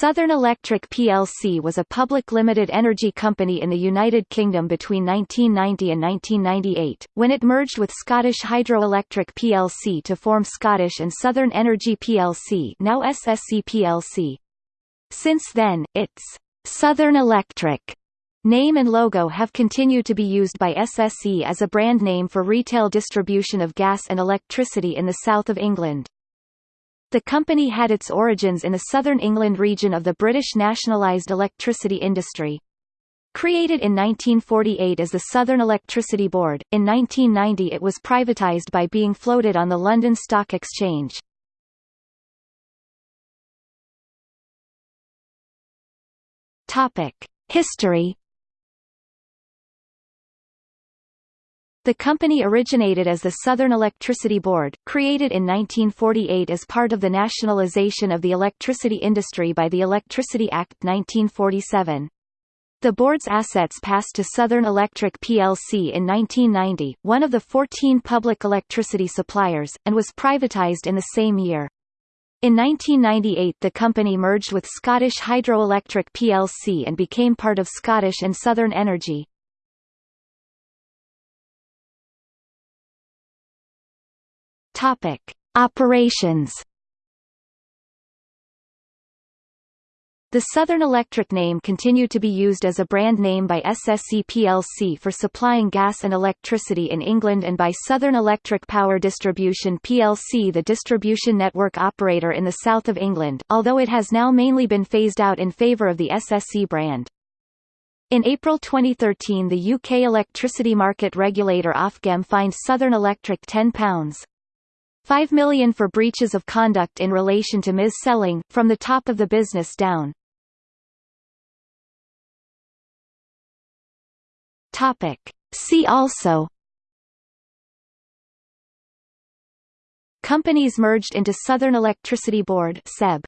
Southern Electric plc was a public limited energy company in the United Kingdom between 1990 and 1998, when it merged with Scottish Hydroelectric plc to form Scottish and Southern Energy plc now SSE plc. Since then, its Southern Electric name and logo have continued to be used by SSE as a brand name for retail distribution of gas and electricity in the south of England. The company had its origins in the southern England region of the British nationalised electricity industry. Created in 1948 as the Southern Electricity Board, in 1990 it was privatised by being floated on the London Stock Exchange. History The company originated as the Southern Electricity Board, created in 1948 as part of the nationalization of the electricity industry by the Electricity Act 1947. The board's assets passed to Southern Electric plc in 1990, one of the 14 public electricity suppliers, and was privatised in the same year. In 1998 the company merged with Scottish Hydroelectric plc and became part of Scottish and Southern Energy. Topic: Operations. The Southern Electric name continued to be used as a brand name by SSE plc for supplying gas and electricity in England and by Southern Electric Power Distribution plc the distribution network operator in the south of England, although it has now mainly been phased out in favour of the SSE brand. In April 2013 the UK electricity market regulator Ofgem fined Southern Electric £10 5 million for breaches of conduct in relation to mis-selling, from the top of the business down. Topic. See also Companies merged into Southern Electricity Board SEB